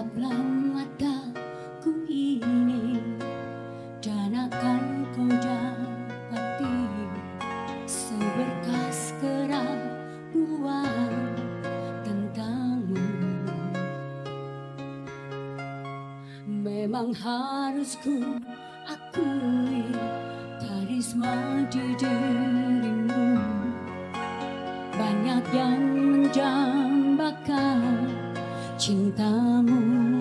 Tataplah mataku ini. Dan akan kau dapati Seberkas keraguan tentangmu. Memang harus ku akui Karisma di dirimu. Banyak yang menjambakan 情大漠